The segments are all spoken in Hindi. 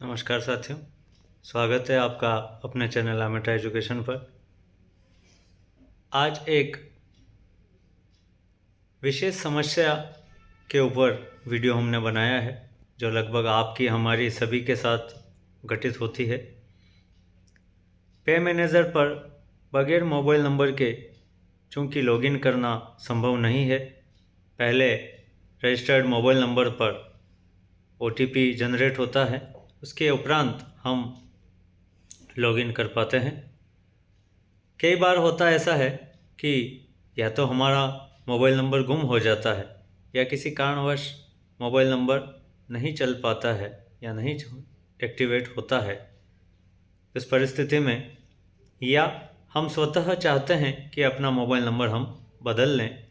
नमस्कार साथियों, स्वागत है आपका अपने चैनल आमेटा एजुकेशन पर। आज एक विशेष समस्या के ऊपर वीडियो हमने बनाया है, जो लगभग आपकी, हमारी सभी के साथ घटित होती है। पे मैनेजर पर बगैर मोबाइल नंबर के चूँकि लॉगिन करना संभव नहीं है, पहले रजिस्टर्ड मोबाइल नंबर पर ओटीपी जनरेट होता है। उसके उपरांत हम लॉगिन कर पाते हैं। कई बार होता ऐसा है कि या तो हमारा मोबाइल नंबर गुम हो जाता है या किसी कारणवश मोबाइल नंबर नहीं चल पाता है या नहीं एक्टिवेट होता है। इस परिस्थिति में या हम स्वतः चाहते हैं कि अपना मोबाइल नंबर हम बदल लें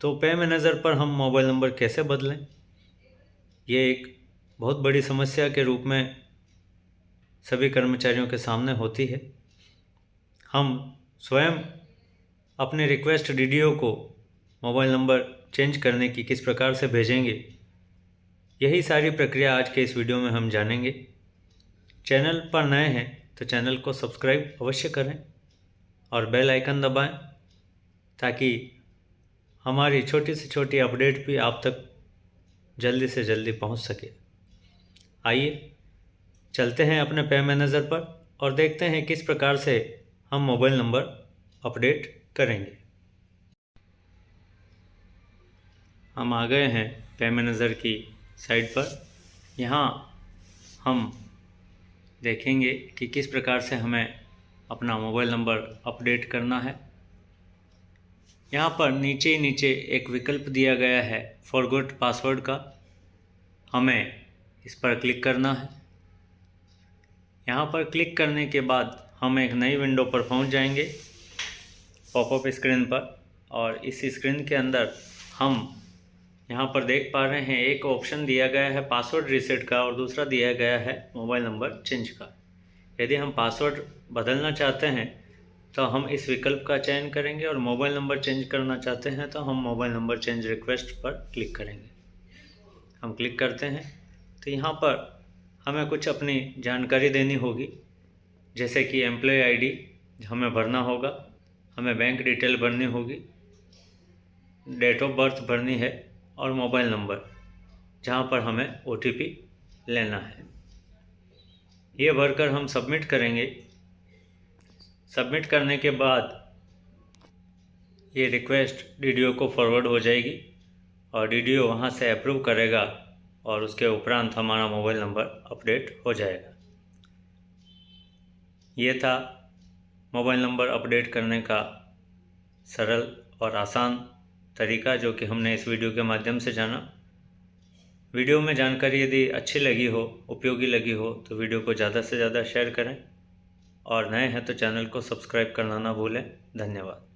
तो पे मैनेजर पर हम मोबाइल नंबर कैसे बदलें? ये एक बहुत बड़ी समस्या के रूप में सभी कर्मचारियों के सामने होती है। हम स्वयं अपने रिक्वेस्ट डी को मोबाइल नंबर चेंज करने की किस प्रकार से भेजेंगे, यही सारी प्रक्रिया आज के इस वीडियो में हम जानेंगे। चैनल पर नए हैं तो चैनल को सब्सक्राइब अवश्य करें और बेल आइकन दबाएँ, ताकि हमारी छोटी से छोटी अपडेट भी आप तक जल्दी से जल्दी पहुँच सके। आइए, चलते हैं अपने पे मैनेजर पर और देखते हैं किस प्रकार से हम मोबाइल नंबर अपडेट करेंगे। हम आ गए हैं पे मैनेजर की साइट पर। यहाँ हम देखेंगे कि किस प्रकार से हमें अपना मोबाइल नंबर अपडेट करना है। यहाँ पर नीचे नीचे एक विकल्प दिया गया है फॉरगोट पासवर्ड का। हमें इस पर क्लिक करना है। यहाँ पर क्लिक करने के बाद हम एक नई विंडो पर पहुँच जाएँगे पॉपअप स्क्रीन पर और इस स्क्रीन के अंदर हम यहाँ पर देख पा रहे हैं एक ऑप्शन दिया गया है पासवर्ड रीसेट का और दूसरा दिया गया है मोबाइल नंबर चेंज का। यदि हम पासवर्ड बदलना चाहते हैं तो हम इस विकल्प का चयन करेंगे और मोबाइल नंबर चेंज करना चाहते हैं तो हम मोबाइल नंबर चेंज रिक्वेस्ट पर क्लिक करेंगे। हम क्लिक करते हैं। तो यहाँ पर हमें कुछ अपनी जानकारी देनी होगी, जैसे कि एम्प्लॉय आईडी हमें भरना होगा, हमें बैंक डिटेल भरनी होगी डेट ऑफ़ बर्थ भरनी है और मोबाइल नंबर जहाँ पर हमें ओटीपी लेना है। ये भरकर हम सबमिट करेंगे। सबमिट करने के बाद ये रिक्वेस्ट डीडीओ को फॉरवर्ड हो जाएगी और डी वहाँ से अप्रूव करेगा। और उसके उपरांत हमारा मोबाइल नंबर अपडेट हो जाएगा। ये था मोबाइल नंबर अपडेट करने का सरल और आसान तरीका जो कि हमने इस वीडियो के माध्यम से जाना। वीडियो में जानकारी यदि अच्छी लगी हो, उपयोगी लगी हो तो वीडियो को ज़्यादा से ज़्यादा शेयर करें। और नए हैं तो चैनल को सब्सक्राइब करना ना भूलें। धन्यवाद।